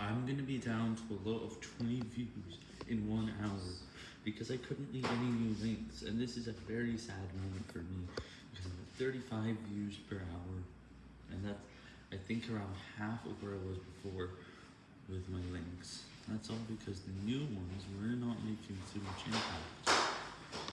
I'm gonna be down to a low of 20 views in one hour because I couldn't leave any new links, and this is a very sad moment for me because I'm at 35 views per hour, and that's I think around half of where I was before with my links. That's all because the new ones were not.